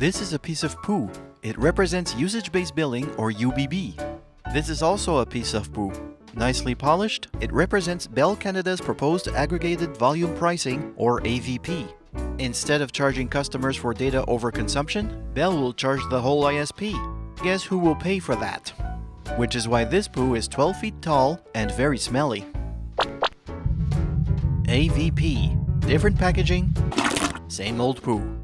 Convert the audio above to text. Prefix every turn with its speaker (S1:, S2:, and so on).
S1: This is a piece of poo. It represents usage-based billing or UBB. This is also a piece of poo. Nicely polished, it represents Bell Canada's proposed aggregated volume pricing or AVP. Instead of charging customers for data overconsumption, Bell will charge the whole ISP. Guess who will pay for that? Which is why this poo is 12 feet tall and very smelly. AVP. Different packaging, same old poo.